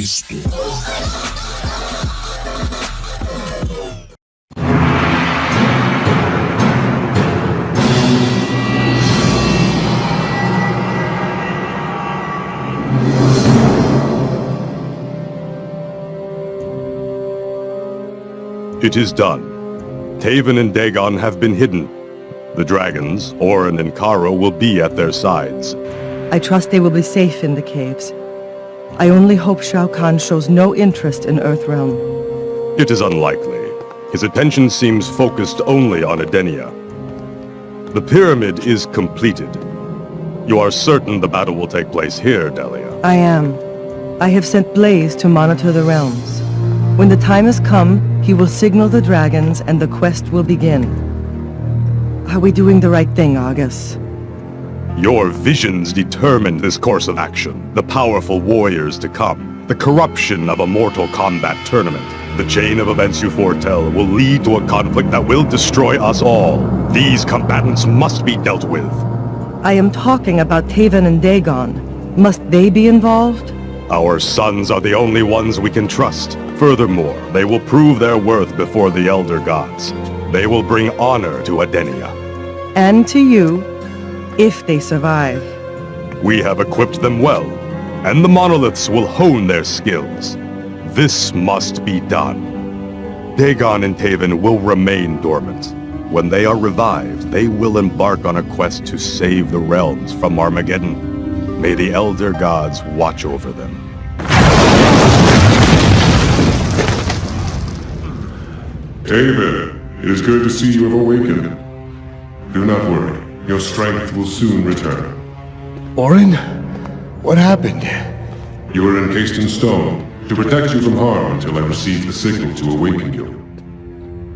crystal. It is done. Taven and Daegon have been hidden. The dragons, Orin and Caro, will be at their sides. I trust they will be safe in the caves. I only hope Shao Kahn shows no interest in Earthrealm. It is unlikely. His attention seems focused only on Edenia. The pyramid is completed. You are certain the battle will take place here, Delia? I am. I have sent Blaze to monitor the realms. When the time has come, he will signal the dragons and the quest will begin. Are we doing the right thing, Argus? Your visions determined this course of action. The powerful warriors to come. The corruption of a Mortal Kombat tournament. The chain of events you foretell will lead to a conflict that will destroy us all. These combatants must be dealt with. I am talking about Taven and Daegon. Must they be involved? Our sons are the only ones we can trust. Furthermore, they will prove their worth before the Elder Gods. They will bring honor to Edenia. And to you, if they survive. We have equipped them well, and the monoliths will hone their skills. This must be done. Daegon and Taven will remain dormant. When they are revived, they will embark on a quest to save the realms from Armageddon. May the Elder Gods watch over them. Taven, it is good to see you have awakened. Do not worry, your strength will soon return. Orin? What happened? You are encased in stone to protect you from harm until I receive the signal to awaken you.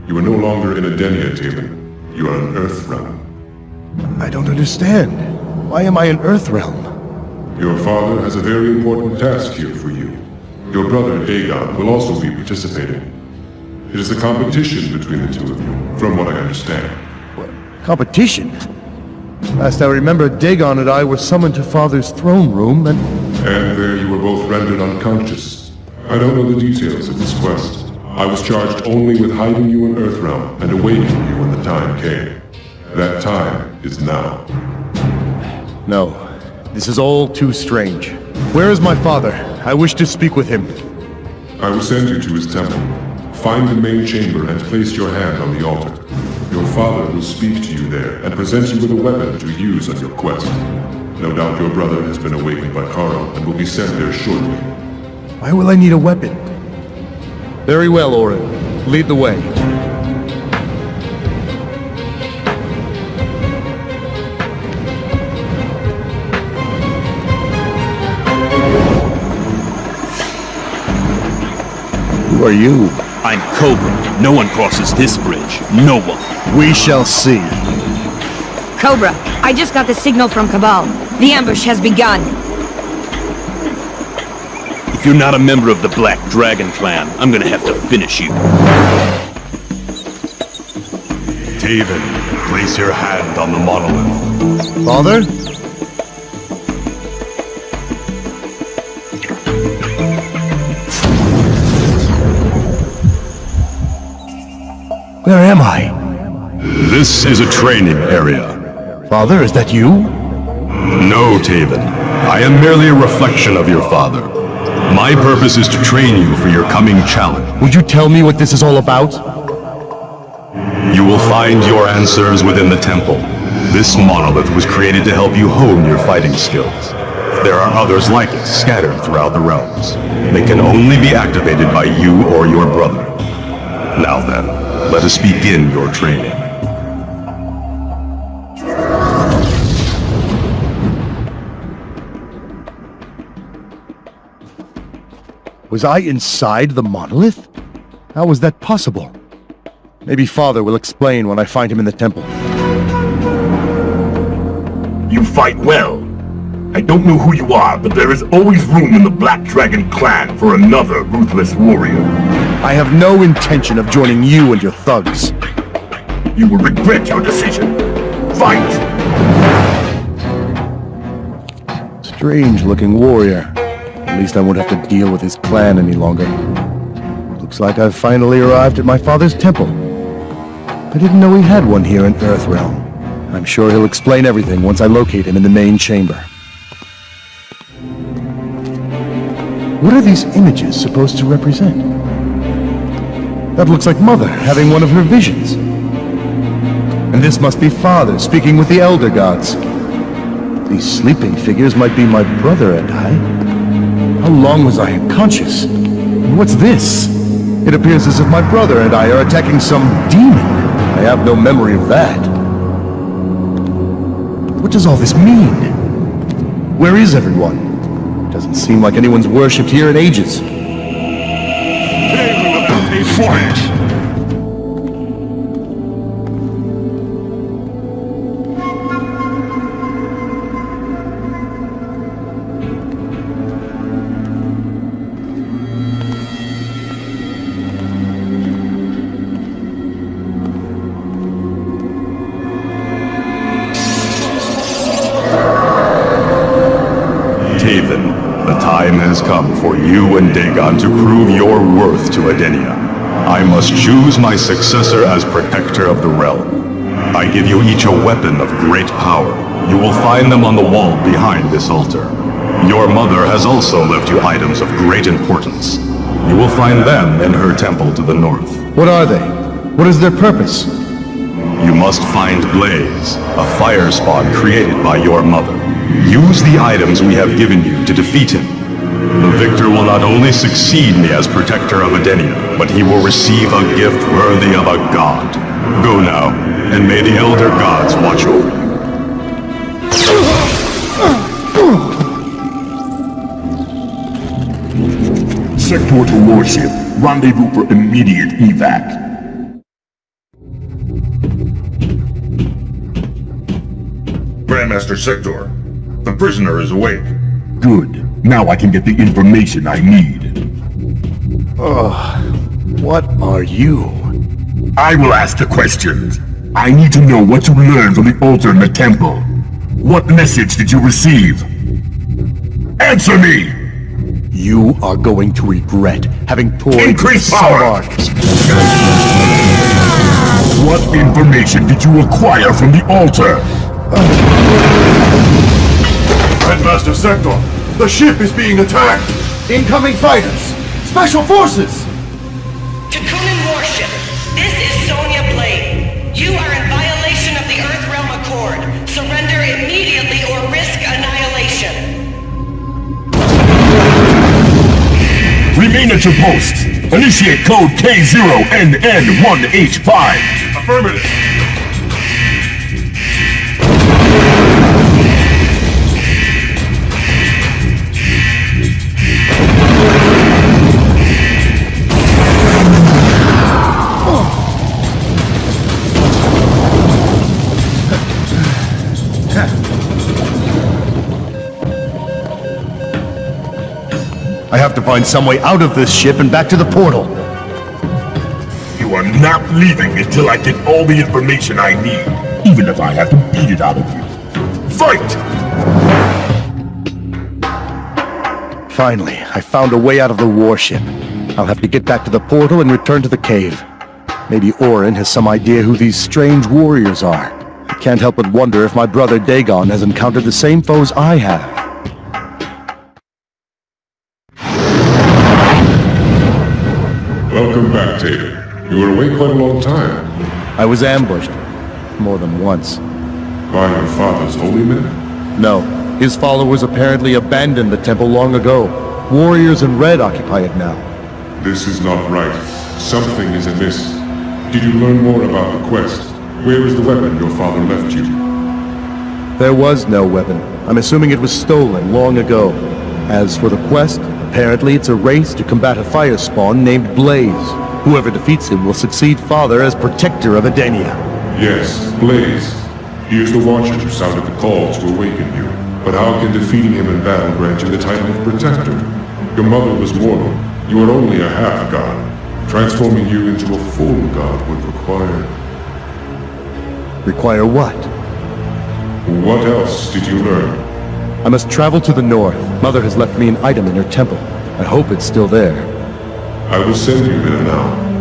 You are no longer in Edenia, Taven. You are in Earthrealm. I don't understand. Why am I in Earthrealm? Your father has a very important task here for you. Your brother, Daegon, will also be participating. It is a competition between the two of you, from what I understand. What? Competition? Last I remember, Daegon and I were summoned to Father's throne room and... And there you were both rendered unconscious. I don't know the details of this quest. I was charged only with hiding you in Earthrealm and awakening you when the time came. That time is now. No. This is all too strange. Where is my father? I wish to speak with him. I will send you to his temple. Find the main chamber and place your hand on the altar. Your father will speak to you there and present you with a weapon to use on your quest. No doubt your brother has been awakened by Caro and will be sent there shortly. Why will I need a weapon? Very well, Orin. Lead the way. Who are you? I'm Cobra. No one crosses this bridge. No one. We shall see. Cobra, I just got the signal from Cabal. The ambush has begun. If you're not a member of the Black Dragon clan, I'm gonna have to finish you. Taven, place your hand on the monolith. Father? Am I? This is a training area. Father, is that you? No, Taven. I am merely a reflection of your father. My purpose is to train you for your coming challenge. Would you tell me what this is all about? You will find your answers within the temple. This monolith was created to help you hone your fighting skills. There are others like it scattered throughout the realms. They can only be activated by you or your brother. Now then, let us begin your training. Was I inside the monolith? How was that possible? Maybe Father will explain when I find him in the temple. You fight well. I don't know who you are, but there is always room in the Black Dragon clan for another ruthless warrior. I have no intention of joining you and your thugs. You will regret your decision. Fight! Strange-looking warrior. At least I won't have to deal with his clan any longer. Looks like I've finally arrived at my father's temple. I didn't know he had one here in Earthrealm. I'm sure he'll explain everything once I locate him in the main chamber. What are these images supposed to represent? That looks like Mother having one of her visions. And this must be Father speaking with the Elder Gods. These sleeping figures might be my brother and I. How long was I unconscious? What's this? It appears as if my brother and I are attacking some demon. I have no memory of that. What does all this mean? Where is everyone? Doesn't seem like anyone's worshipped here in ages. Fight! Taven, the time has come for you and Daegon to prove your worth to Edenia. I must choose my successor as protector of the realm. I give you each a weapon of great power. You will find them on the wall behind this altar. Your mother has also left you items of great importance. You will find them in her temple to the north. What are they? What is their purpose? You must find Blaze, a fire spawn created by your mother. Use the items we have given you to defeat him. The victor will not only succeed me as protector of Edenia, but he will receive a gift worthy of a god. Go now, and may the Elder Gods watch over you. Sektor to warship. Rendezvous for immediate evac. Grandmaster Sektor, the prisoner is awake. Good. Now I can get the information I need. What are you? I will ask the questions. I need to know what you learned from the altar in the temple. What message did you receive? Answer me! You are going to regret having poured Increase some power! arms. What information did you acquire from the altar? Headmaster Sektor, the ship is being attacked! Incoming fighters! Special forces! Tekunin Warship, this is Sonya Blade. You are in violation of the Earth Realm Accord. Surrender immediately or risk annihilation. Remain at your posts. Initiate code K0NN1H5. Affirmative! I have to find some way out of this ship and back to the portal. You are not leaving until I get all the information I need, even if I have to beat it out of you. Fight! Finally, I found a way out of the warship. I'll have to get back to the portal and return to the cave. Maybe Orin has some idea who these strange warriors are. I can't help but wonder if my brother Daegon has encountered the same foes I have. Welcome back, Taven. You were away quite a long time. I was ambushed. More than once. By your father's holy men? No, his followers apparently abandoned the temple long ago. Warriors in red occupy it now. This is not right. Something is amiss. Did you learn more about the quest? Where is the weapon your father left you? There was no weapon. I'm assuming it was stolen long ago. As for the quest, apparently it's a race to combat a fire spawn named Blaze. Whoever defeats him will succeed Father as protector of Edenia. Yes, Blaze. He is the Watcher who sounded the call to awaken you. But how can defeating him in battle grant you the title of Protector? Your mother was mortal. You are only a half-god. Transforming you into a full god would require... Require what? What else did you learn? I must travel to the north. Mother has left me an item in her temple. I hope it's still there. I will send you there now.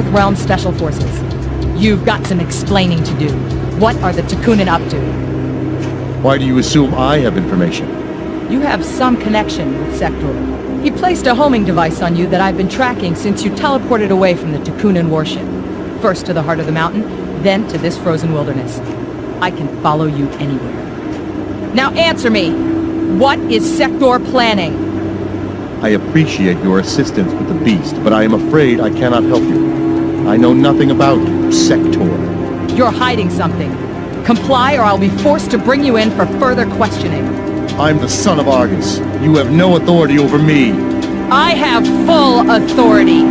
Earthrealm Special Forces. You've got some explaining to do. What are the Tekunin up to? Why do you assume I have information? You have some connection with Sektor. He placed a homing device on you that I've been tracking since you teleported away from the Tekunin warship. First to the heart of the mountain, then to this frozen wilderness. I can follow you anywhere. Now answer me! What is Sektor planning? I appreciate your assistance with the beast, but I am afraid I cannot help you. I know nothing about Sektor. You're hiding something. Comply or I'll be forced to bring you in for further questioning. I'm the son of Argus. You have no authority over me. I have full authority.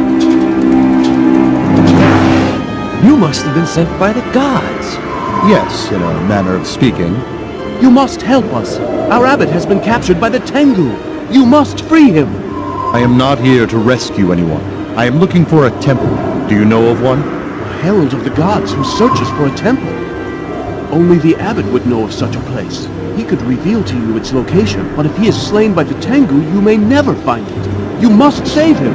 You must have been sent by the gods. Yes, in a manner of speaking. You must help us. Our abbot has been captured by the Tengu. You must free him. I am not here to rescue anyone. I am looking for a temple. Do you know of one? A herald of the gods who searches for a temple. Only the abbot would know of such a place. He could reveal to you its location, but if he is slain by the Tengu, you may never find it. You must save him.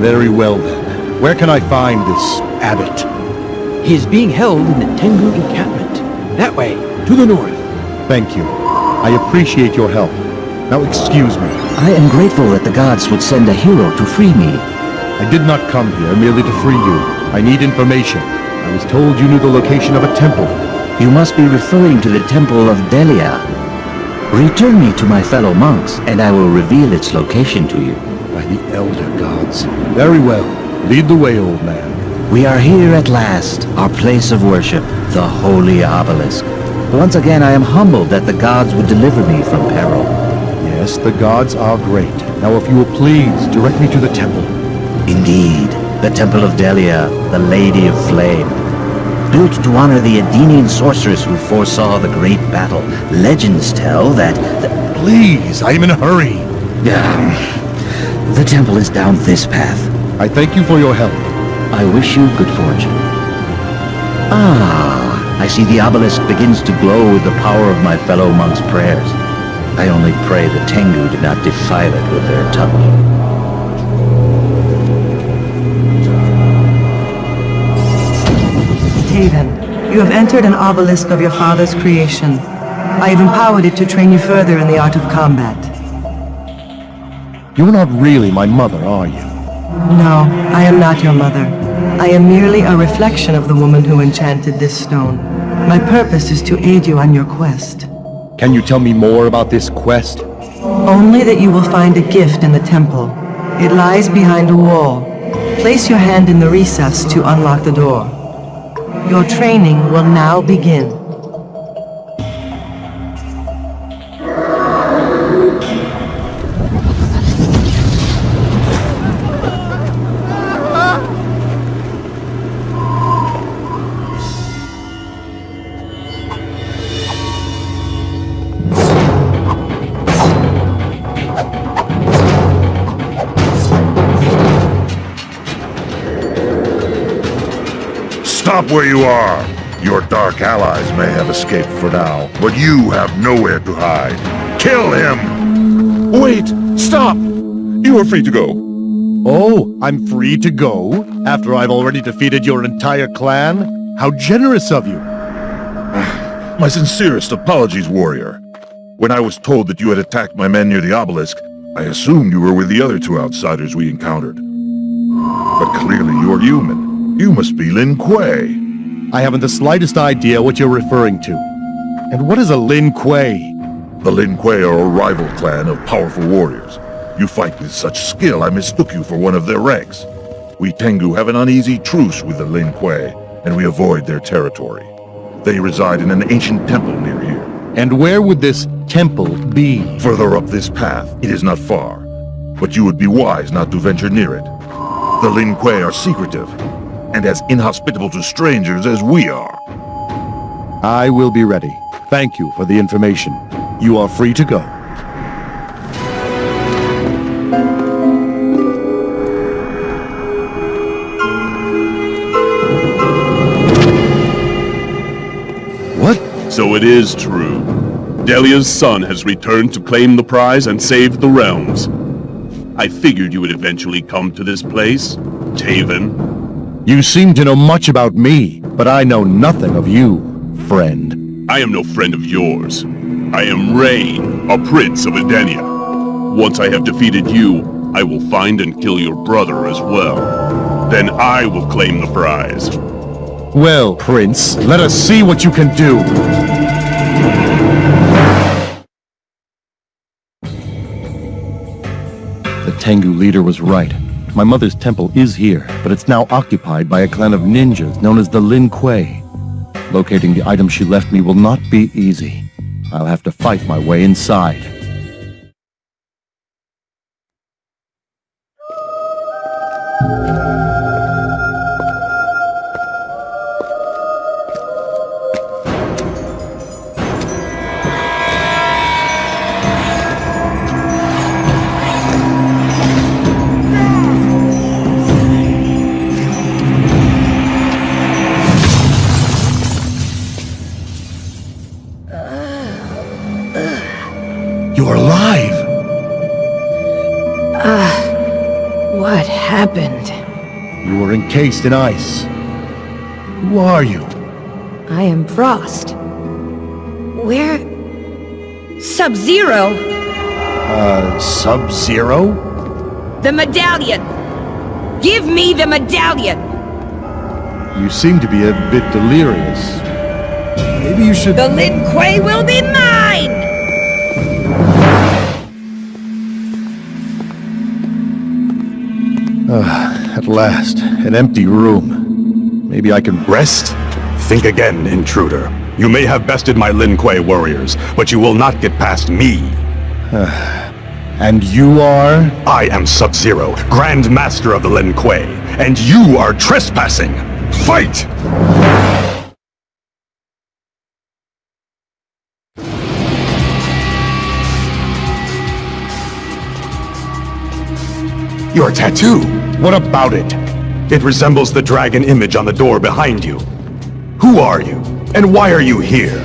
Very well then. Where can I find this abbot? He is being held in the Tengu encampment. That way, to the north. Thank you. I appreciate your help. Now excuse me. I am grateful that the gods would send a hero to free me. I did not come here merely to free you. I need information. I was told you knew the location of a temple. You must be referring to the Temple of Delia. Return me to my fellow monks, and I will reveal its location to you. By the Elder Gods. Very well. Lead the way, old man. We are here at last, our place of worship, the Holy Obelisk. Once again, I am humbled that the gods would deliver me from peril. Yes, the gods are great. Now if you will please, direct me to the temple. Indeed, the Temple of Delia, the Lady of Flame. Built to honor the Edenian sorceress who foresaw the great battle, legends tell that... The... Please, I am in a hurry. Um, the temple is down this path. I thank you for your help. I wish you good fortune. Ah, I see the obelisk begins to glow with the power of my fellow monks' prayers. I only pray the Tengu did not defile it with their tongue. Taven, you have entered an obelisk of your father's creation. I have empowered it to train you further in the art of combat. You're not really my mother, are you? No, I am not your mother. I am merely a reflection of the woman who enchanted this stone. My purpose is to aid you on your quest. Can you tell me more about this quest? Only that you will find a gift in the temple. It lies behind a wall. Place your hand in the recess to unlock the door. Your training will now begin. Where you are! Your dark allies may have escaped for now, but you have nowhere to hide. Kill him! Wait! Stop! You are free to go. Oh, I'm free to go? After I've already defeated your entire clan? How generous of you! My sincerest apologies, warrior. When I was told that you had attacked my men near the obelisk, I assumed you were with the other two outsiders we encountered. But clearly you're human. You must be Lin Kuei. I haven't the slightest idea what you're referring to. And what is a Lin Kuei? The Lin Kuei are a rival clan of powerful warriors. You fight with such skill I mistook you for one of their ranks. We Tengu have an uneasy truce with the Lin Kuei, and we avoid their territory. They reside in an ancient temple near here. And where would this temple be? Further up this path, it is not far. But you would be wise not to venture near it. The Lin Kuei are secretive, and as inhospitable to strangers as we are. I will be ready. Thank you for the information. You are free to go. What? So it is true. Delia's son has returned to claim the prize and save the realms. I figured you would eventually come to this place, Taven. You seem to know much about me, but I know nothing of you, friend. I am no friend of yours. I am Rain, a prince of Edenia. Once I have defeated you, I will find and kill your brother as well. Then I will claim the prize. Well, Prince, let us see what you can do. The Tengu leader was right. My mother's temple is here, but it's now occupied by a clan of ninjas known as the Lin Kuei. Locating the item she left me will not be easy. I'll have to fight my way inside. You're happened? You were encased in ice. Who are you? I am Frost. Where... Sub-Zero? Uh, Sub-Zero? The medallion! Give me the medallion! You seem to be a bit delirious. Maybe you should... The Lin Kuei will be mine! Ah, at last, an empty room. Maybe I can... Rest? Think again, intruder. You may have bested my Lin Kuei warriors, but you will not get past me. And you are? I am Sub-Zero, Grand Master of the Lin Kuei, and you are trespassing! Fight! Your tattoo! What about it? It resembles the dragon image on the door behind you. Who are you? And why are you here?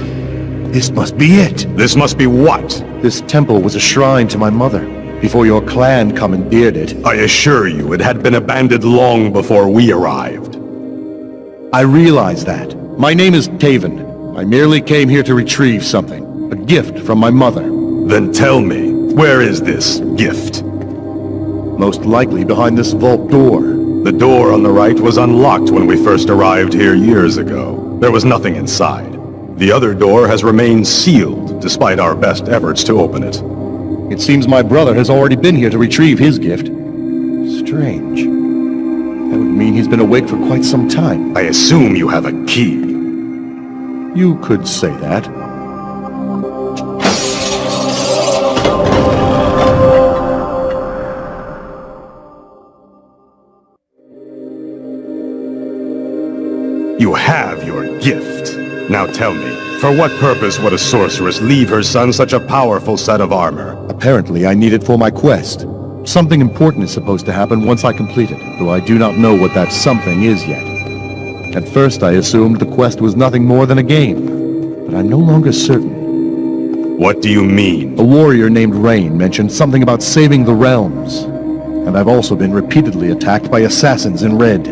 This must be it. This must be what? This temple was a shrine to my mother, before your clan commandeered it. I assure you, it had been abandoned long before we arrived. I realize that. My name is Taven. I merely came here to retrieve something. A gift from my mother. Then tell me, where is this gift? Most likely behind this vault door. The door on the right was unlocked when we first arrived here years ago. There was nothing inside. The other door has remained sealed, despite our best efforts to open it. It seems my brother has already been here to retrieve his gift. Strange. That would mean he's been awake for quite some time. I assume you have a key. You could say that. Now tell me, for what purpose would a sorceress leave her son such a powerful set of armor? Apparently I need it for my quest. Something important is supposed to happen once I complete it, though I do not know what that something is yet. At first I assumed the quest was nothing more than a game, but I'm no longer certain. What do you mean? A warrior named Rain mentioned something about saving the realms. And I've also been repeatedly attacked by assassins in red.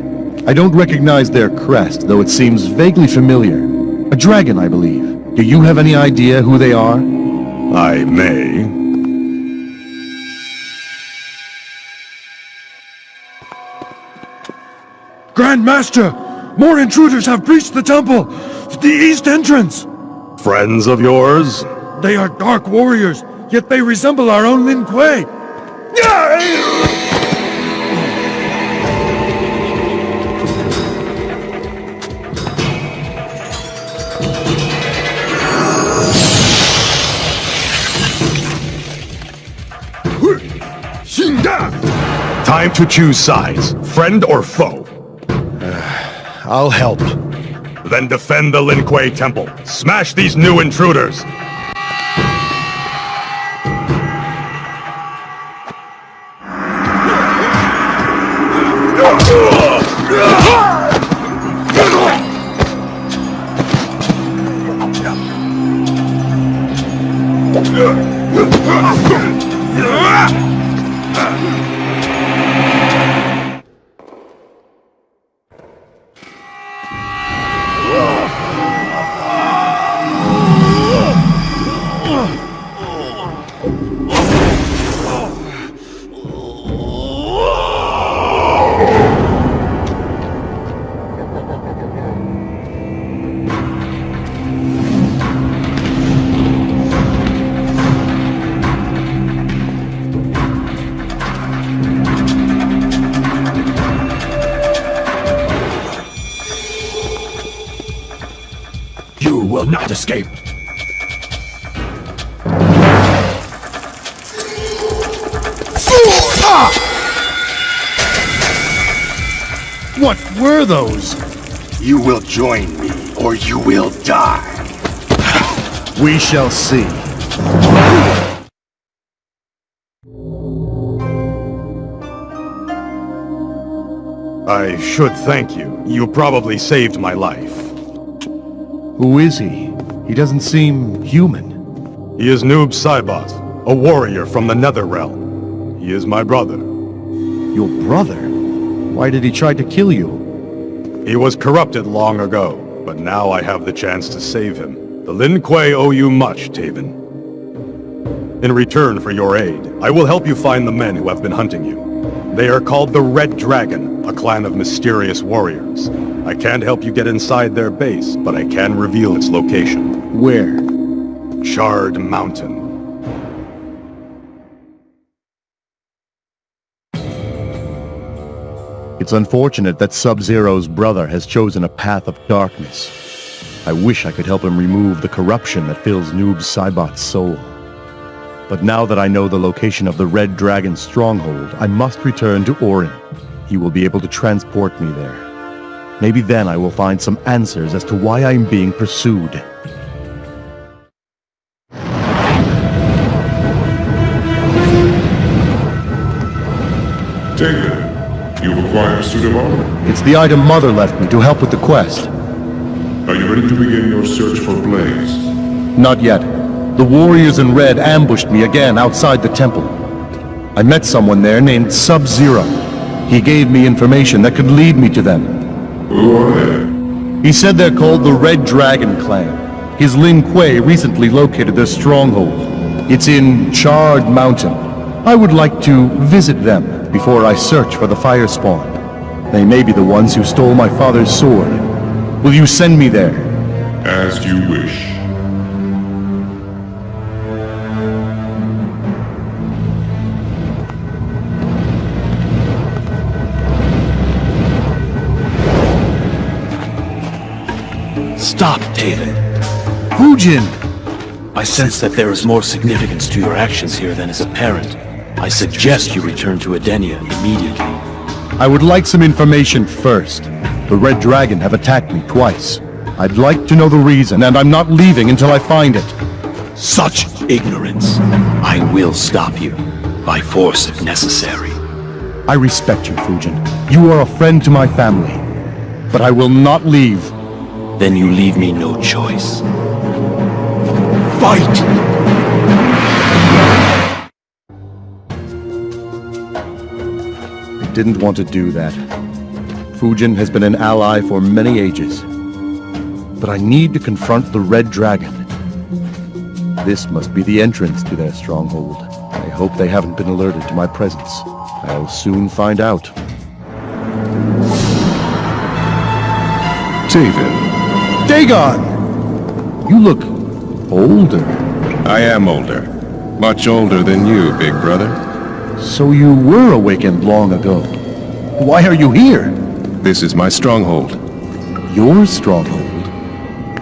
I don't recognize their crest, though it seems vaguely familiar. A dragon, I believe. Do you have any idea who they are? I may. Grand Master! More intruders have breached the temple! The east entrance! Friends of yours? They are dark warriors, yet they resemble our own Lin Kuei! Yeah! Time to choose sides, friend or foe. I'll help. Then defend the Lin Kuei Temple. Smash these new intruders. What were those? You will join me, or you will die. We shall see. I should thank you. You probably saved my life. Who is he? He doesn't seem human. He is Noob Saibot, a warrior from the Netherrealm. He is my brother. Your brother? Why did he try to kill you? He was corrupted long ago, but now I have the chance to save him. The Lin Kuei owe you much, Taven. In return for your aid, I will help you find the men who have been hunting you. They are called the Red Dragon, a clan of mysterious warriors. I can't help you get inside their base, but I can reveal its location. Where? Charred Mountain. It's unfortunate that Sub-Zero's brother has chosen a path of darkness. I wish I could help him remove the corruption that fills Noob Saibot's soul. But now that I know the location of the Red Dragon stronghold, I must return to Orin. He will be able to transport me there. Maybe then I will find some answers as to why I am being pursued. Taven, you've acquired a suit of armor. It's the item Mother left me to help with the quest. Are you ready to begin your search for Blaze? Not yet. The warriors in red ambushed me again outside the temple. I met someone there named Sub-Zero. He gave me information that could lead me to them. Who are they? He said they're called the Red Dragon Clan. His Lin Kuei recently located their stronghold. It's in Charred Mountain. I would like to visit them before I search for the Fire Spawn. They may be the ones who stole my father's sword. Will you send me there? As you wish. Stop, Taven. Fujin! I sense that there is more significance to your actions here than is apparent. I suggest you return to Edenia immediately. I would like some information first. The Red Dragon have attacked me twice. I'd like to know the reason, and I'm not leaving until I find it. Such ignorance. I will stop you, by force if necessary. I respect you, Fujin. You are a friend to my family. But I will not leave. Then you leave me no choice. Fight! Didn't want to do that. Fujin has been an ally for many ages. But I need to confront the Red Dragon. This must be the entrance to their stronghold. I hope they haven't been alerted to my presence. I'll soon find out. Taven. Daegon! You look older. I am older. Much older than you, big brother. So you were awakened long ago. Why are you here? This is my stronghold. Your stronghold?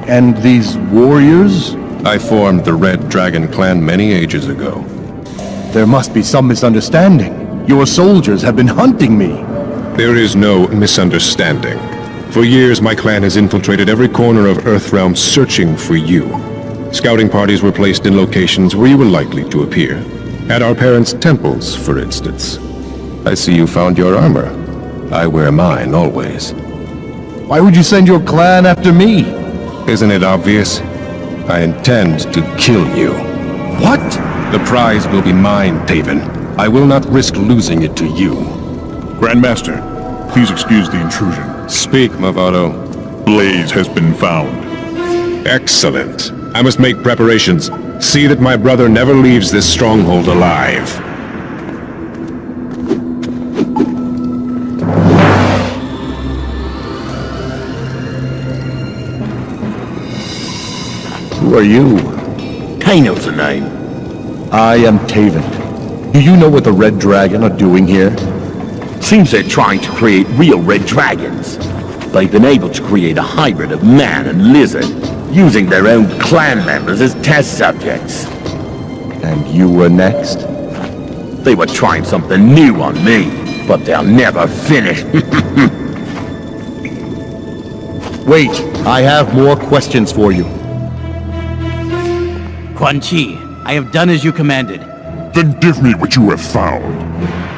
And these warriors? I formed the Red Dragon clan many ages ago. There must be some misunderstanding. Your soldiers have been hunting me. There is no misunderstanding. For years, my clan has infiltrated every corner of Earthrealm searching for you. Scouting parties were placed in locations where you were likely to appear. At our parents' temples, for instance. I see you found your armor. I wear mine always. Why would you send your clan after me? Isn't it obvious? I intend to kill you. What? The prize will be mine, Taven. I will not risk losing it to you. Grandmaster, please excuse the intrusion. Speak, Mavado. Blaze has been found. Excellent. I must make preparations. See that my brother never leaves this stronghold alive. Who are you? I know the name. I am Taven. Do you know what the Red Dragon are doing here? Seems they're trying to create real red dragons. They've been able to create a hybrid of man and lizard, using their own clan members as test subjects. And you were next? They were trying something new on me, but they'll never finish. Wait, I have more questions for you. Quan Chi, I have done as you commanded. Then give me what you have found.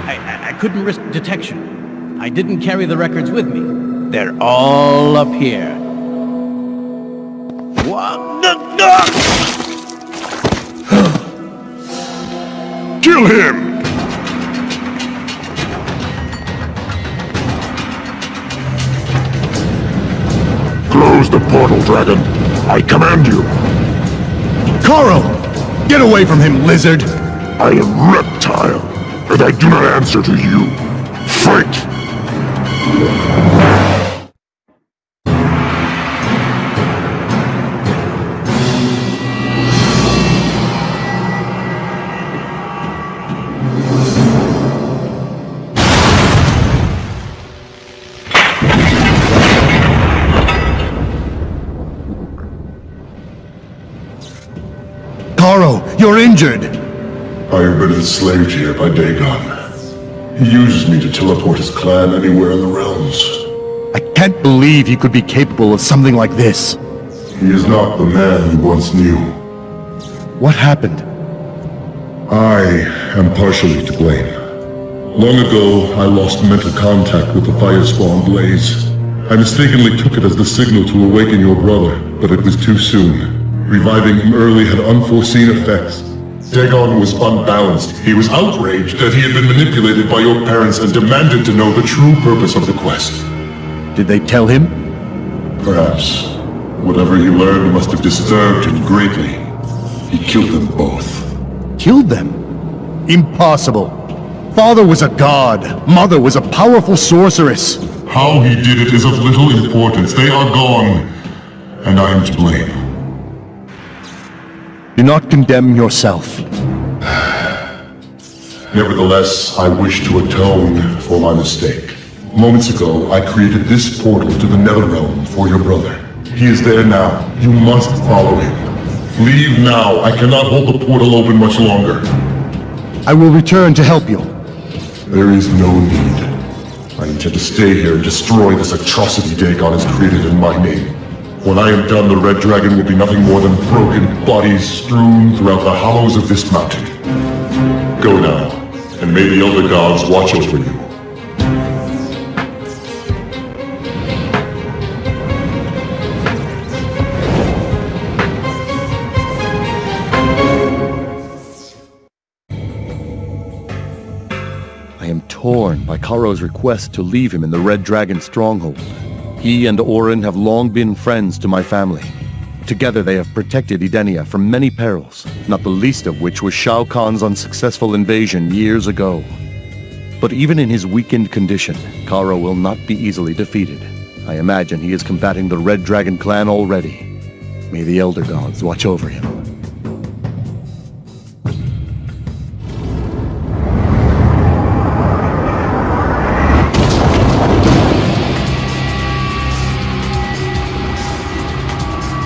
I, I, I couldn't risk detection. I didn't carry the records with me. They're all up here. Kill him! Close the portal, dragon. I command you. Caro! Get away from him, lizard! I am Reptile, and I do not answer to you. Fight! Injured! I have been enslaved here by Daegon. He uses me to teleport his clan anywhere in the realms. I can't believe he could be capable of something like this. He is not the man you once knew. What happened? I am partially to blame. Long ago, I lost mental contact with the Firespawn Blaze. I mistakenly took it as the signal to awaken your brother, but it was too soon. Reviving him early had unforeseen effects. Daegon was unbalanced. He was outraged that he had been manipulated by your parents and demanded to know the true purpose of the quest. Did they tell him? Perhaps. Whatever he learned must have disturbed him greatly. He killed them both. Killed them? Impossible. Father was a god. Mother was a powerful sorceress. How he did it is of little importance. They are gone. And I am to blame. Do not condemn yourself. Nevertheless, I wish to atone for my mistake. Moments ago, I created this portal to the Netherrealm for your brother. He is there now. You must follow him. Leave now. I cannot hold the portal open much longer. I will return to help you. There is no need. I intend to stay here and destroy this atrocity Daegon has created in my name. When I am done, the Red Dragon will be nothing more than broken bodies strewn throughout the hollows of this mountain. Go now, and may the Elder Gods watch over you. I am torn by Caro's request to leave him in the Red Dragon stronghold. He and Orin have long been friends to my family. Together they have protected Edenia from many perils, not the least of which was Shao Kahn's unsuccessful invasion years ago. But even in his weakened condition, Caro will not be easily defeated. I imagine he is combating the Red Dragon clan already. May the Elder Gods watch over him.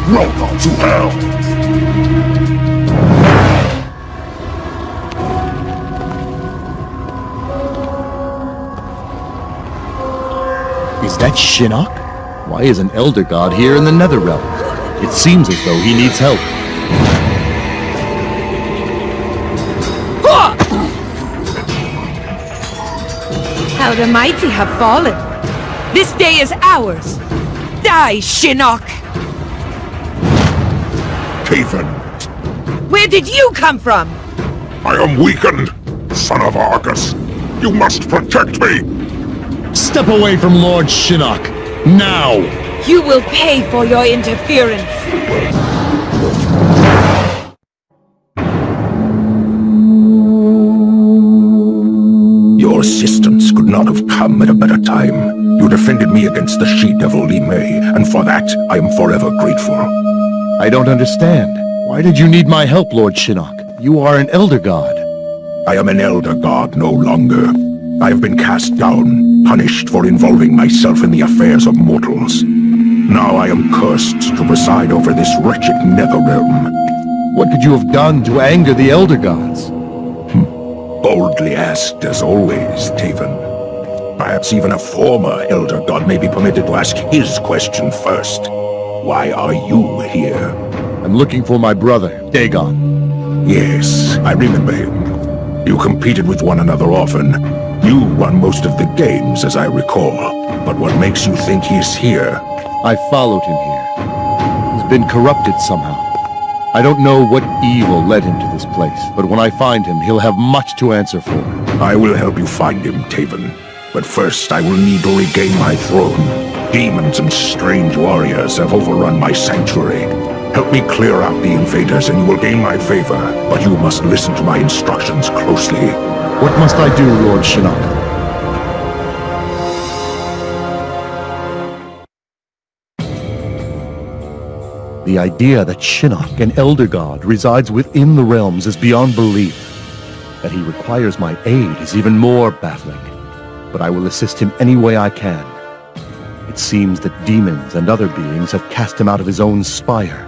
Welcome to hell! Is that Shinnok? Why is an Elder God here in the Netherrealm? It seems as though he needs help. How the mighty have fallen. This day is ours. Die, Shinnok! Taven, Where did you come from? I am weakened! Son of Argus! You must protect me! Step away from Lord Shinnok! Now! You will pay for your interference. Your assistance could not have come at a better time. You defended me against the she-devil Li Mei, and for that, I am forever grateful. I don't understand. Why did you need my help, Lord Shinnok? You are an Elder God. I am an Elder God no longer. I have been cast down, punished for involving myself in the affairs of mortals. Now I am cursed to preside over this wretched Netherrealm. What could you have done to anger the Elder Gods? Hmm. Boldly asked as always, Taven. Perhaps even a former Elder God may be permitted to ask his question first. Why are you here? I'm looking for my brother, Daegon. Yes, I remember him. You competed with one another often. You won most of the games, as I recall. But what makes you think he's here? I followed him here. He's been corrupted somehow. I don't know what evil led him to this place, but when I find him, he'll have much to answer for. I will help you find him, Taven. But first, I will need to regain my throne. Demons and strange warriors have overrun my sanctuary. Help me clear out the invaders and you will gain my favor. But you must listen to my instructions closely. What must I do, Lord Shinnok? The idea that Shinnok, an Elder God, resides within the realms is beyond belief. That he requires my aid is even more baffling. But I will assist him any way I can. It seems that demons and other beings have cast him out of his own spire.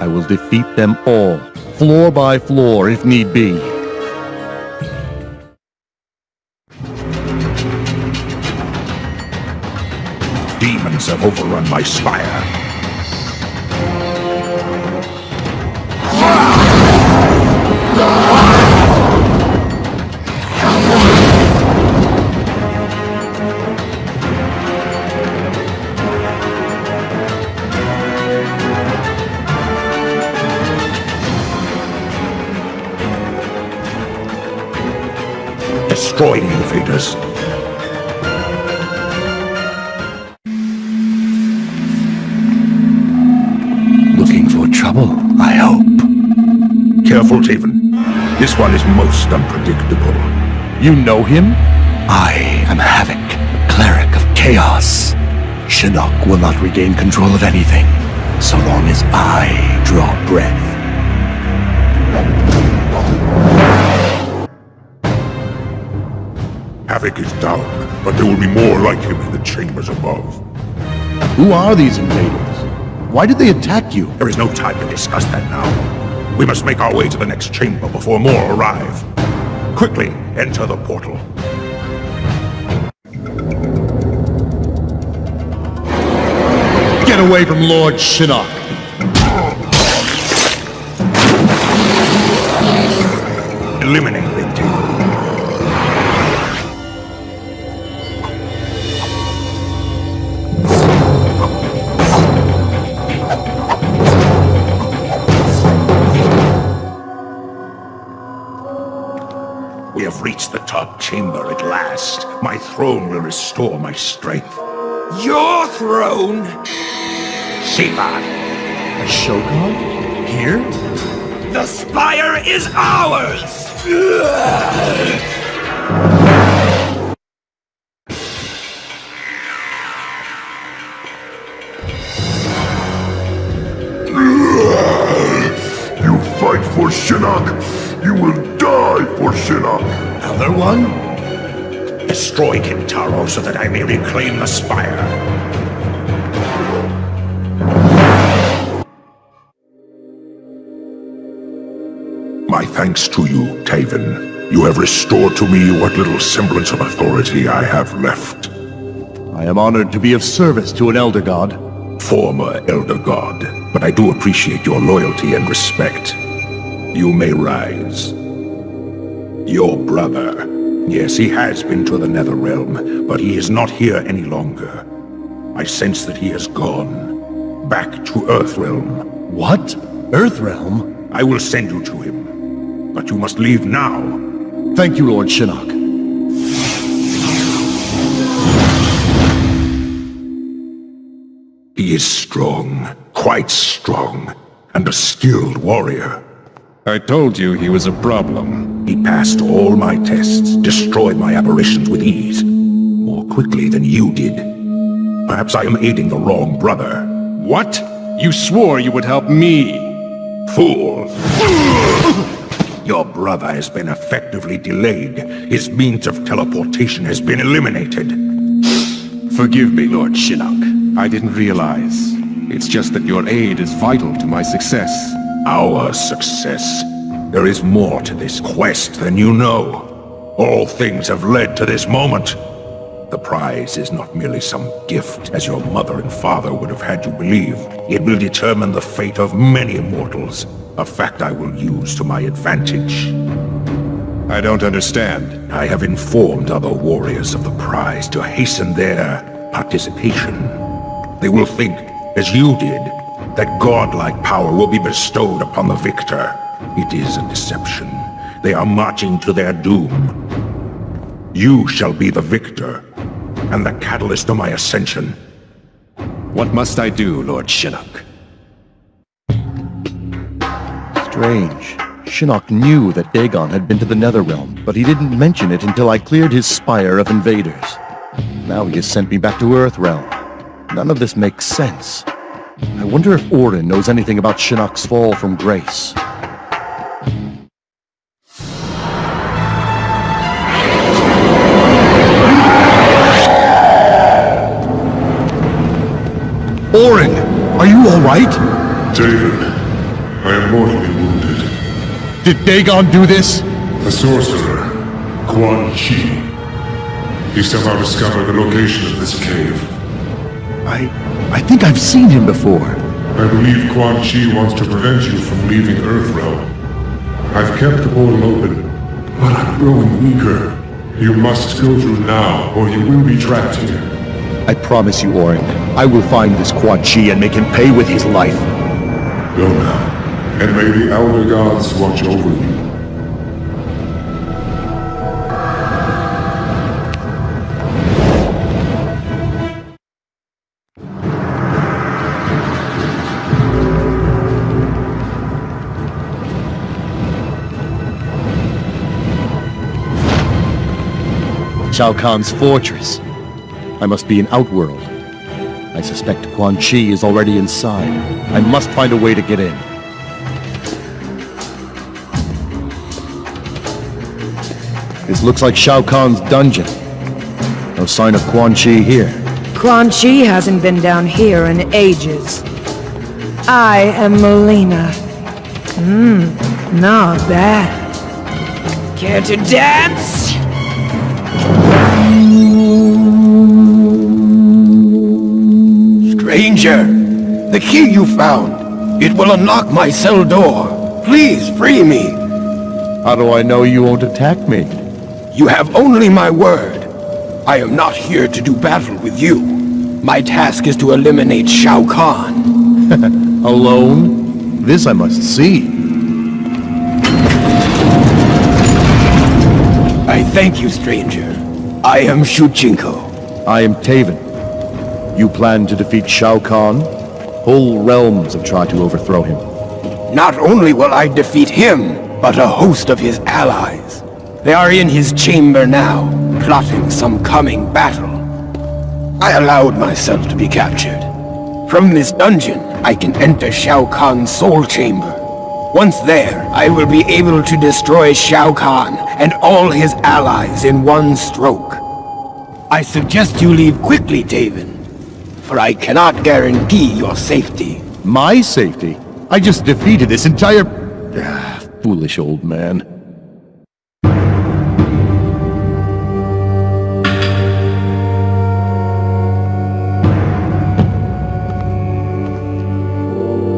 I will defeat them all, floor by floor if need be. Demons have overrun my spire. Destroy the invaders. Looking for trouble, I hope. Careful, Taven. This one is most unpredictable. You know him? I am Havoc, cleric of chaos. Shinnok will not regain control of anything, so long as I draw breath. But there will be more like him in the chambers above. Who are these invaders? Why did they attack you? There is no time to discuss that now. We must make our way to the next chamber before more arrive. Quickly, enter the portal. Get away from Lord Shinnok! Eliminate throne will restore my strength. Your throne? Sephan. A Shokan? Here? The Spire is ours! You fight for Shinnok! You will die for Shinnok! Another one? Destroy Kintaro so that I may reclaim the Spire. My thanks to you, Taven. You have restored to me what little semblance of authority I have left. I am honored to be of service to an Elder God. Former Elder God, but I do appreciate your loyalty and respect. You may rise. Your brother. Yes, he has been to the Netherrealm, but he is not here any longer. I sense that he has gone. Back to Earthrealm. What? Earthrealm? I will send you to him. But you must leave now. Thank you, Lord Shinnok. He is strong, quite strong, and a skilled warrior. I told you he was a problem. He passed all my tests, destroyed my apparitions with ease. More quickly than you did. Perhaps I am aiding the wrong brother. What? You swore you would help me. Fool! Your brother has been effectively delayed. His means of teleportation has been eliminated. Forgive me, Lord Shinnok. I didn't realize. It's just that your aid is vital to my success. Our success. There is more to this quest than you know. All things have led to this moment. The prize is not merely some gift, as your mother and father would have had you believe. It will determine the fate of many immortals, a fact I will use to my advantage. I don't understand. I have informed other warriors of the prize to hasten their participation. They will think, as you did, that godlike power will be bestowed upon the victor. It is a deception. They are marching to their doom. You shall be the victor, and the catalyst to my ascension. What must I do, Lord Shinnok? Strange. Shinnok knew that Daegon had been to the Netherrealm, but he didn't mention it until I cleared his spire of invaders. Now he has sent me back to Earthrealm. None of this makes sense. I wonder if Orin knows anything about Shinnok's fall from grace. Orin! Are you alright? David, I am mortally wounded. Did Daegon do this? The sorcerer, Quan Chi. He somehow discovered the location of this cave. I... I think I've seen him before. I believe Quan Chi wants to prevent you from leaving Earthrealm. I've kept the portal open, but I'm growing weaker. You must go through now, or you will be trapped here. I promise you, Orin, I will find this Quan Chi and make him pay with his life. Go now, and may the Elder Gods watch over you. Shao Kahn's fortress. I must be in Outworld. I suspect Quan Chi is already inside. I must find a way to get in. This looks like Shao Kahn's dungeon. No sign of Quan Chi here. Quan Chi hasn't been down here in ages. I am Mileena. Mmm, not bad. Care to dance? Stranger, the key you found. It will unlock my cell door. Please free me. How do I know you won't attack me? You have only my word. I am not here to do battle with you. My task is to eliminate Shao Kahn. Alone? This I must see. I thank you, stranger. I am Shujinko. I am Taven. You plan to defeat Shao Kahn? Whole realms have tried to overthrow him. Not only will I defeat him, but a host of his allies. They are in his chamber now, plotting some coming battle. I allowed myself to be captured. From this dungeon, I can enter Shao Kahn's soul chamber. Once there, I will be able to destroy Shao Kahn and all his allies in one stroke. I suggest you leave quickly, Taven, for I cannot guarantee your safety. My safety? I just defeated this entire... Ah, foolish old man.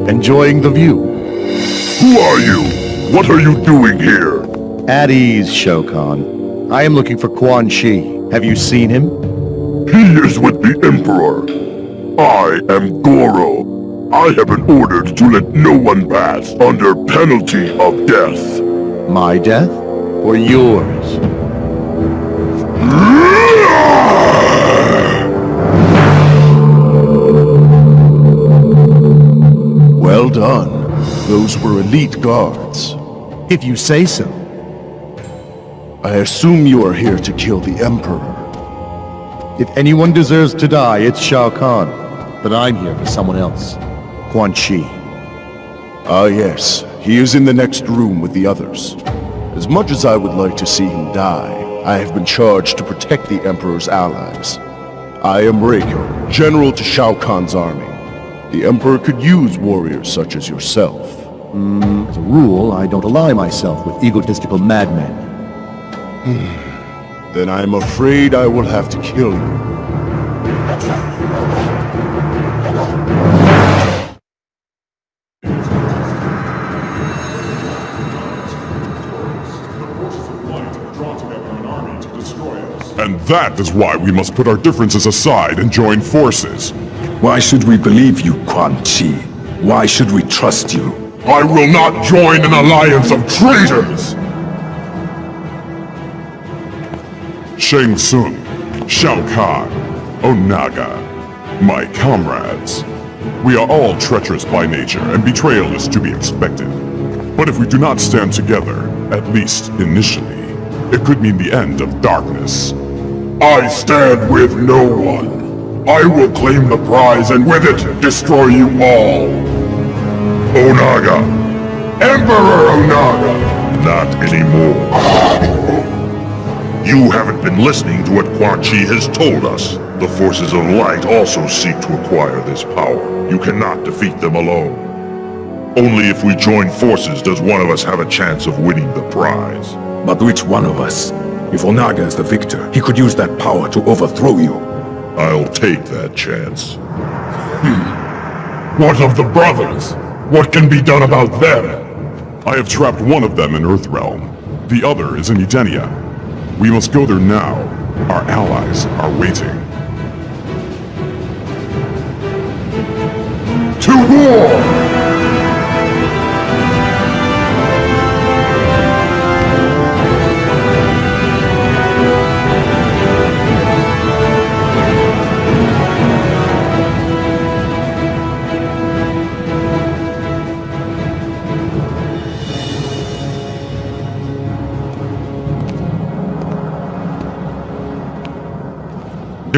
Enjoying the view. Who are you? What are you doing here? At ease, Shokan. I am looking for Quan Chi. Have you seen him? He is with the Emperor. I am Goro. I have been ordered to let no one pass under penalty of death. My death? Or yours? Well done. Those were elite guards. If you say so. I assume you are here to kill the Emperor. If anyone deserves to die, it's Shao Kahn. But I'm here for someone else. Quan Chi. Ah yes, he is in the next room with the others. As much as I would like to see him die, I have been charged to protect the Emperor's allies. I am Reiko, general to Shao Kahn's army. The Emperor could use warriors such as yourself. Mm, as a rule, I don't ally myself with egotistical madmen. Hmm. then I'm afraid I will have to kill you. And that is why we must put our differences aside and join forces. Why should we believe you, Quan Chi? Why should we trust you? I will not join an alliance of traitors! Shang Tsung, Shao Kahn, Onaga, my comrades. We are all treacherous by nature, and betrayal is to be expected. But if we do not stand together, at least initially, it could mean the end of darkness. I stand with no one. I will claim the prize and with it, destroy you all. Onaga. Emperor Onaga. Not anymore. You haven't been listening to what Quan Chi has told us. The forces of light also seek to acquire this power. You cannot defeat them alone. Only if we join forces does one of us have a chance of winning the prize. But which one of us? If Onaga is the victor, he could use that power to overthrow you. I'll take that chance. Hmm. What of the brothers? What can be done about them? I have trapped one of them in Earthrealm. The other is in Edenia. We must go there now. Our allies are waiting. To war!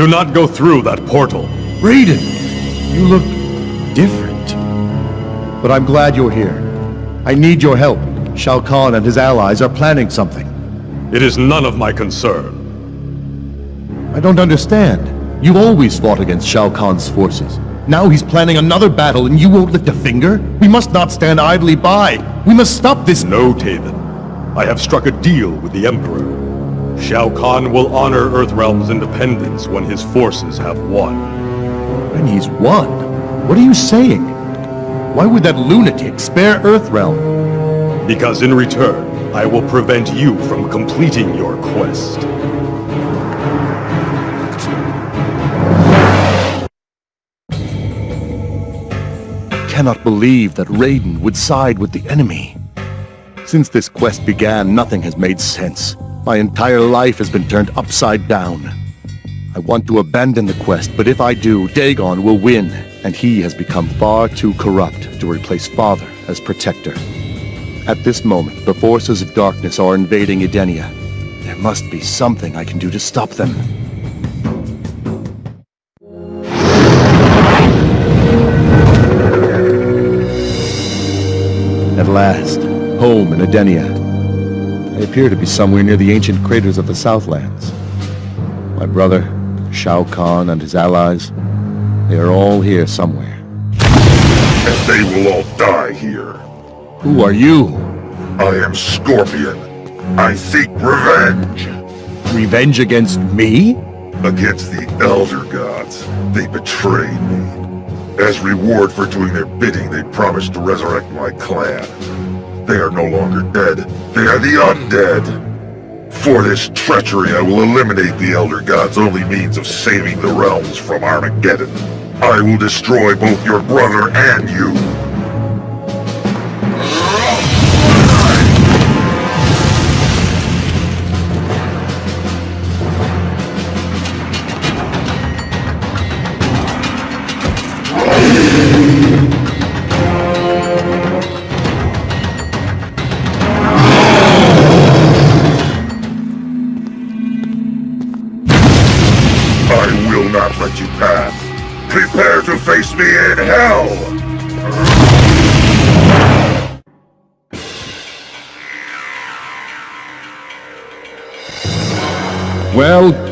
Do not go through that portal. Raiden! You look... different. But I'm glad you're here. I need your help. Shao Kahn and his allies are planning something. It is none of my concern. I don't understand. You always fought against Shao Kahn's forces. Now he's planning another battle and you won't lift a finger? We must not stand idly by. We must stop this- No, Taven. I have struck a deal with the Emperor. Shao Kahn will honor Earthrealm's independence when his forces have won. When he's won? What are you saying? Why would that lunatic spare Earthrealm? Because in return, I will prevent you from completing your quest. Cannot believe that Raiden would side with the enemy. Since this quest began, nothing has made sense. My entire life has been turned upside down. I want to abandon the quest, but if I do, Daegon will win, and he has become far too corrupt to replace Father as protector. At this moment, the forces of darkness are invading Edenia. There must be something I can do to stop them. At last, home in Edenia. I appear to be somewhere near the ancient craters of the Southlands. My brother, Shao Kahn, and his allies, they are all here somewhere. And they will all die here. Who are you? I am Scorpion. I seek revenge. Revenge against me? Against the Elder Gods. They betrayed me. As reward for doing their bidding, they promised to resurrect my clan. They are no longer dead. They are the undead. For this treachery, I will eliminate the Elder God's only means of saving the realms from Armageddon. I will destroy both your brother and you.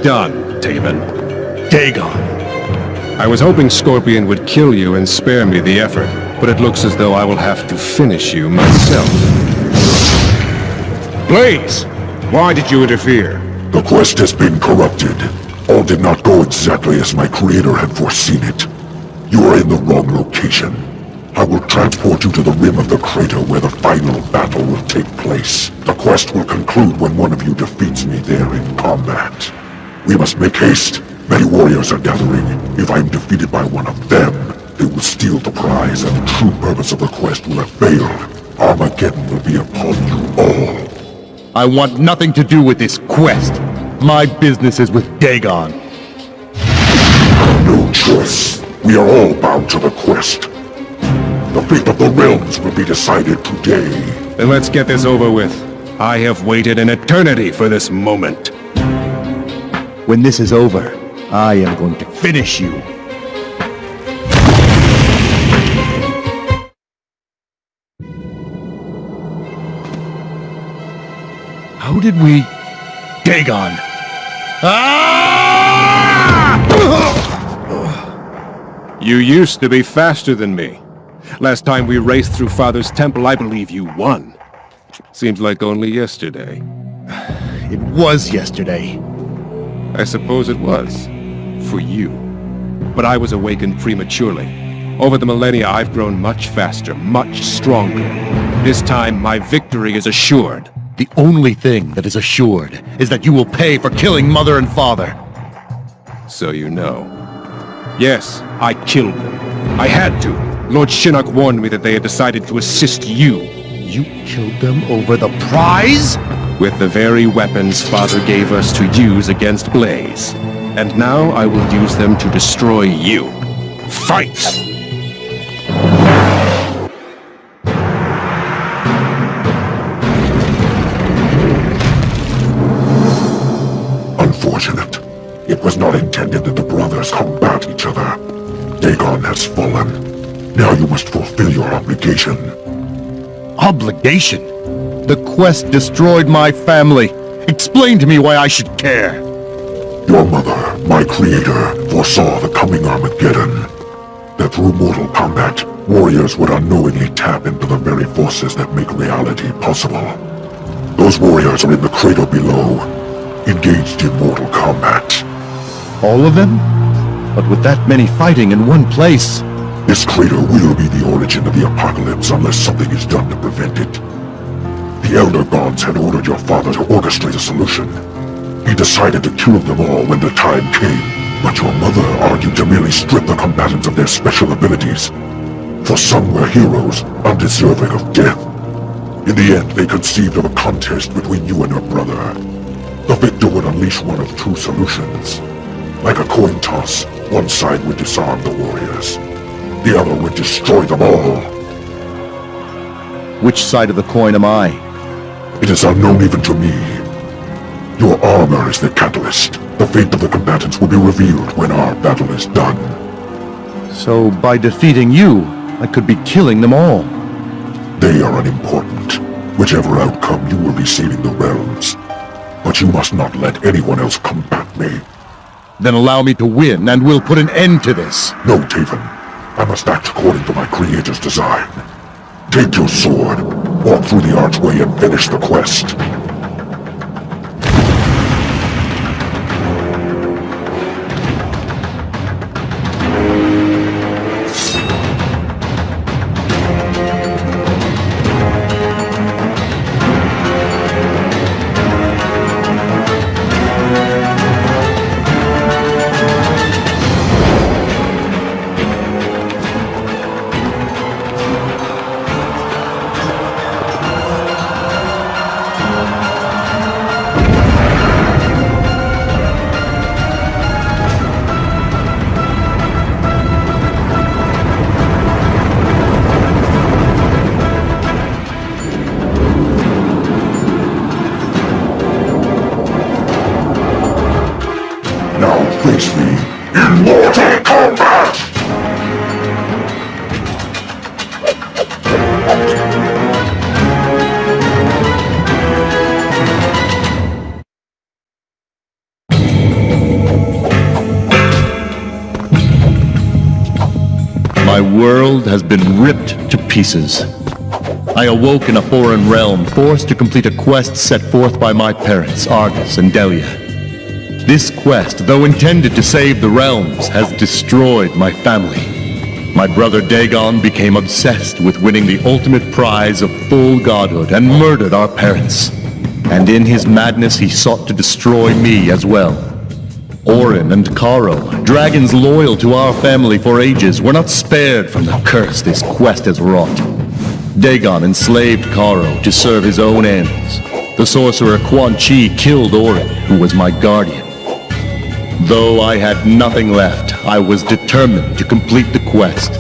Done, Taven. Daegon. I was hoping Scorpion would kill you and spare me the effort, but it looks as though I will have to finish you myself. Blaze! Why did you interfere? The quest has been corrupted. All did not go exactly as my creator had foreseen it. You are in the wrong location. I will transport you to the rim of the crater where the final battle will take place. The quest will conclude when one of you defeats me there in combat. We must make haste. Many warriors are gathering. If I am defeated by one of them, they will steal the prize and the true purpose of the quest will have failed. Armageddon will be upon you all. I want nothing to do with this quest. My business is with Daegon. No choice. We are all bound to the quest. The fate of the realms will be decided today. Then let's get this over with. I have waited an eternity for this moment. When this is over, I am going to finish you. How did we... Daegon! Ah! You used to be faster than me. Last time we raced through Father's Temple, I believe you won. Seems like only yesterday. It was yesterday. I suppose it was. For you. But I was awakened prematurely. Over the millennia, I've grown much faster, much stronger. This time, my victory is assured. The only thing that is assured is that you will pay for killing mother and father. So you know. Yes, I killed them. I had to. Lord Shinnok warned me that they had decided to assist you. You killed them over the prize? With the very weapons Father gave us to use against Blaze. And now I will use them to destroy you. Fight! Unfortunate. It was not intended that the brothers combat each other. Daegon has fallen. Now you must fulfill your obligation. Obligation? The quest destroyed my family. Explain to me why I should care. Your mother, my creator, foresaw the coming Armageddon. That through mortal combat, warriors would unknowingly tap into the very forces that make reality possible. Those warriors are in the crater below, engaged in mortal combat. All of them? But with that many fighting in one place... This crater will be the origin of the apocalypse unless something is done to prevent it. The Elder Gods had ordered your father to orchestrate a solution. He decided to kill them all when the time came, but your mother argued to merely strip the combatants of their special abilities. For some were heroes, undeserving of death. In the end, they conceived of a contest between you and your brother. The victor would unleash one of two solutions. Like a coin toss, one side would disarm the warriors. The other would destroy them all. Which side of the coin am I? It is unknown even to me. Your armor is the catalyst. The fate of the combatants will be revealed when our battle is done. So by defeating you, I could be killing them all. They are unimportant. Whichever outcome, you will be saving the realms. But you must not let anyone else combat me. Then allow me to win, and we'll put an end to this. No, Taven. I must act according to my creator's design. Take your sword, walk through the archway and finish the quest. Pieces. I awoke in a foreign realm, forced to complete a quest set forth by my parents, Argus and Delia. This quest, though intended to save the realms, has destroyed my family. My brother Daegon became obsessed with winning the ultimate prize of full godhood and murdered our parents. And in his madness he sought to destroy me as well. Orin and Caro, dragons loyal to our family for ages, were not spared from the curse this quest has wrought. Daegon enslaved Caro to serve his own ends. The sorcerer Quan Chi killed Orin, who was my guardian. Though I had nothing left, I was determined to complete the quest.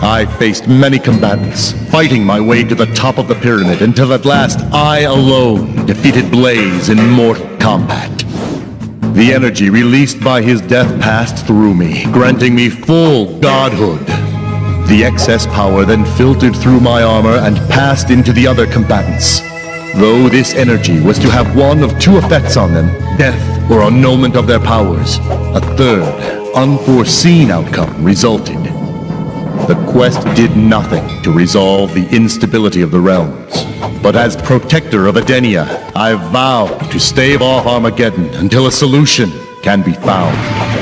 I faced many combatants, fighting my way to the top of the pyramid until at last I alone defeated Blaze in mortal combat. The energy released by his death passed through me, granting me full godhood. The excess power then filtered through my armor and passed into the other combatants. Though this energy was to have one of two effects on them, death or annulment of their powers, a third, unforeseen outcome resulted. The quest did nothing to resolve the instability of the realms. But as protector of Edenia, I vow to stave off Armageddon until a solution can be found.